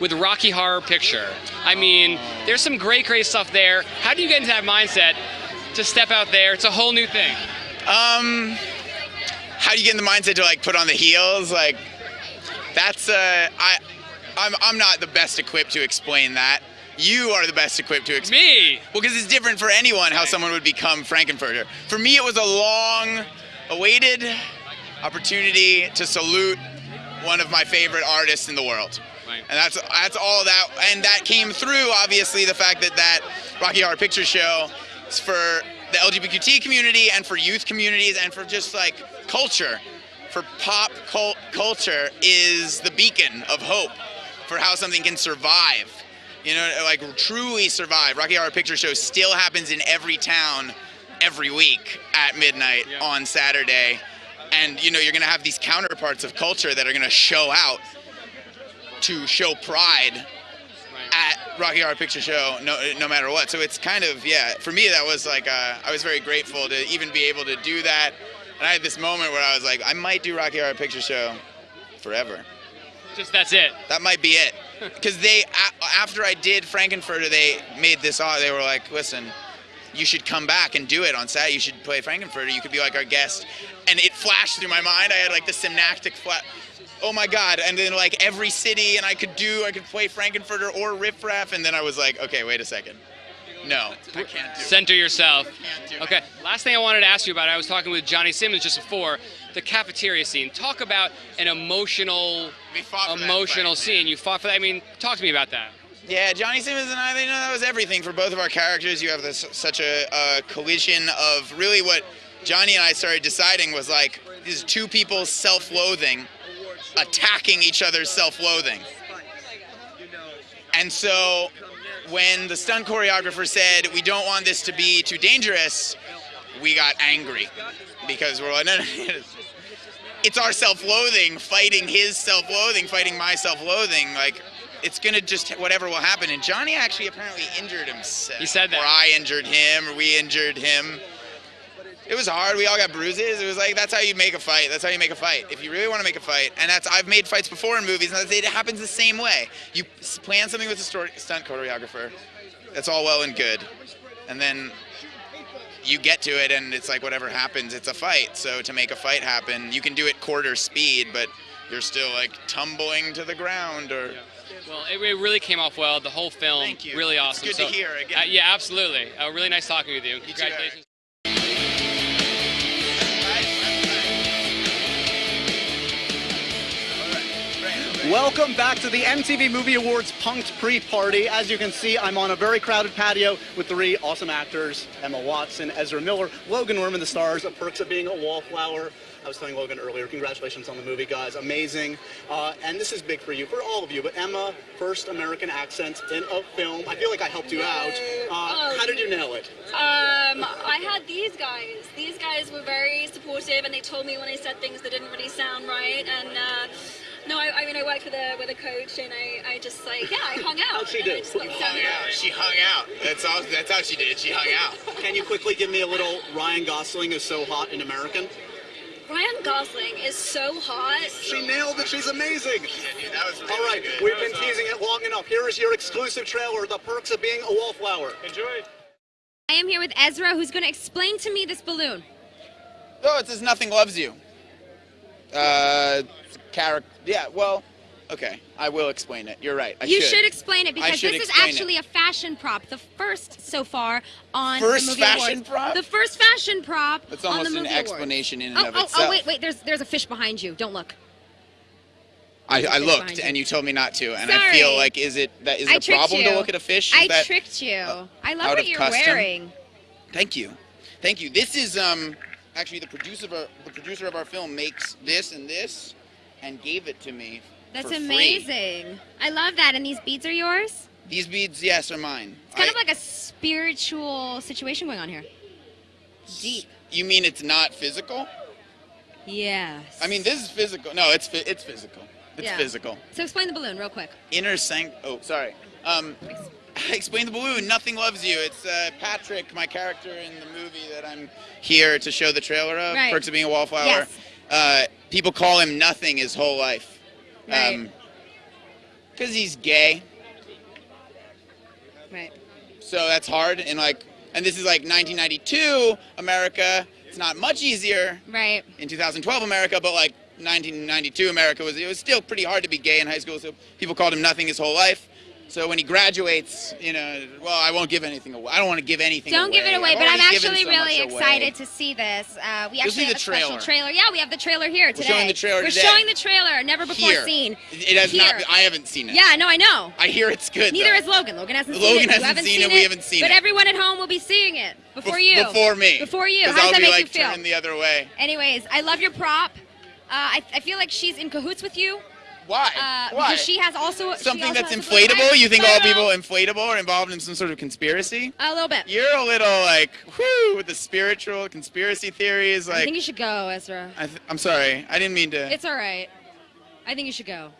with Rocky Horror Picture. I mean, there's some great, great stuff there. How do you get into that mindset to step out there? It's a whole new thing. Um, how do you get in the mindset to like put on the heels? Like, that's uh, I, I'm I'm not the best equipped to explain that. You are the best equipped to explain. Me. Well, because it's different for anyone how someone would become Frank-N-Furter. For me, it was a long awaited opportunity to salute one of my favorite artists in the world. Right. And that's that's all that and that came through obviously the fact that that Rocky Horror Picture Show is for the LGBT community and for youth communities and for just like culture. For pop cult culture is the beacon of hope for how something can survive. You know, like truly survive. Rocky Horror Picture Show still happens in every town every week at midnight Yeah. on Saturday. And you know, you're gonna have these counterparts of culture that are gonna show out to show pride at Rocky Horror Picture Show, no, no matter what. So it's kind of yeah. For me, that was like uh, I was very grateful to even be able to do that. And I had this moment where I was like, I might do Rocky Horror Picture Show forever. Just that's it. That might be it. Because they, a- after I did Frank-N-Furter, they made this. They were like, listen, you should come back and do it on Saturday. You should play Frank-N-Furter. You could be like our guest. And it flashed through my mind. I had like the synaptic flash. Oh my God. And then like every city, and I could do, I could play Frank-N-Furter or Riff Raff. And then I was like, okay, wait a second. No, I can't do it. Center yourself. Can't do it. Okay, last thing I wanted to ask you about, I was talking with Johnny Simmons just before, the cafeteria scene. Talk about an emotional, We fought for that emotional fight, scene. You fought for that. I mean, talk to me about that. Yeah, Johnny Simmons and I, they know that was everything for both of our characters. You have this such a, a collision of really what Johnny and I started deciding was like these two people's self-loathing attacking each other's self-loathing. And so when the stunt choreographer said we don't want this to be too dangerous, we got angry because we're like, no, no, no, it's our self-loathing fighting his self-loathing, fighting my self-loathing. Like, it's gonna just whatever will happen. And Johnny actually apparently injured himself. He said that. Or I injured him, or we injured him. It was hard. We all got bruises. It was like that's how you make a fight. That's how you make a fight. If you really want to make a fight, and that's I've made fights before in movies, and it happens the same way. You plan something with a story, stunt choreographer. That's all well and good, and then you get to it, and it's like whatever happens, it's a fight. So to make a fight happen, you can do it quarter speed, but you're still like tumbling to the ground or. Well, it, it really came off well. The whole film, you. really It's awesome. good to hear again. Uh, yeah, absolutely. Uh, really nice talking with you. too, Eric. Congratulations. Welcome back to the MTV Movie Awards Punked Pre-Party. As you can see, I'm on a very crowded patio with three awesome actors, Emma Watson, Ezra Miller, Logan Lerman, the stars of Perks of Being a Wallflower. I was telling Logan earlier, congratulations on the movie, guys. Amazing. Uh, and this is big for you, for all of you. But Emma, first American accent in a film. I feel like I helped you out. Uh, how did you nail it? Um, I had these guys. These guys were very supportive, and they told me when I said things that didn't really sound right. And uh, no, I, I mean, I worked with a with a coach, and I, I just like, yeah, I hung out. How'd she do? I just got You to hung out. She hung out. That's all. That's how she did. She hung out. Can you quickly give me a little Ryan Gosling is so hot in American? Ryan Gosling is so hot. She nailed it. She's amazing. Yeah, dude, that was really All right, good. we've been was teasing it long enough. Here is your exclusive trailer, The Perks of Being a Wallflower. Enjoy. I am here with Ezra, who's going to explain to me this balloon. Oh, it says nothing loves you. Uh, character. Yeah. Well, okay. I will explain it. You're right. I you should. should explain it because this is explain it. actually a fashion prop, the first so far on First the movie fashion awards. prop? The first fashion prop That's on almost the an movie awards. explanation in and Oh, of oh, itself. oh, wait, wait. There's there's a fish behind you. Don't look. I, I looked, you. and you told me not to, and I feel like is it that is I the problem you. to look at a fish? Is I that, tricked you. uh, I love what you're custom? wearing. Thank you, thank you. This is um actually the producer of our, the producer of our film makes this and this, and gave it to me. That's for free. amazing. I love that. And these beads are yours? These beads, yes, are mine. It's kind I- of like a spiritual situation going on here. Deep. You mean it's not physical? Yes. I mean, this is physical. No, it's it's physical. It's Yeah. physical. So explain the balloon real quick. Inner sanct. Oh, sorry. Um, explain the balloon. Nothing loves you. It's uh, Patrick, my character in the movie that I'm here to show the trailer of. Right. Perks of being a wallflower. Yes. Uh, people call him nothing his whole life. Right. Um, Because he's gay. Right. So that's hard. And like, and this is like 1992 America. It's not much easier Right. in 2012 America, but like 1992 America was it was still pretty hard to be gay in high school. So people called him nothing his whole life. So when he graduates, you know, well, I won't give anything away. I don't want to give anything Don't away. give it away, I've but I'm actually so really excited to see this. Uh, we actually see have the a special trailer. trailer. Yeah, we have the trailer here today. showing the trailer We're today. showing the trailer, never before Here. seen. It has Here. not. I haven't seen it. Yeah, no, I know. I hear it's good. Neither though. has Logan. Logan hasn't seen it. Hasn't haven't seen it, we haven't seen but it. everyone at home will be seeing it before Bef- you. Before me. Before you. How does I'll that be make like you feel? turning the other way. Anyways, I love your prop. Uh, I, I feel like she's in cahoots with you. Why? Uh, Why? Because she has also Something also that's has a little- inflatable? You think all people inflatable are involved in some sort of conspiracy? A little bit. You're a little like, whoo, with the spiritual conspiracy theories. Like I think you should go, Ezra. I th- I'm sorry, I didn't mean to. It's all right. I think you should go.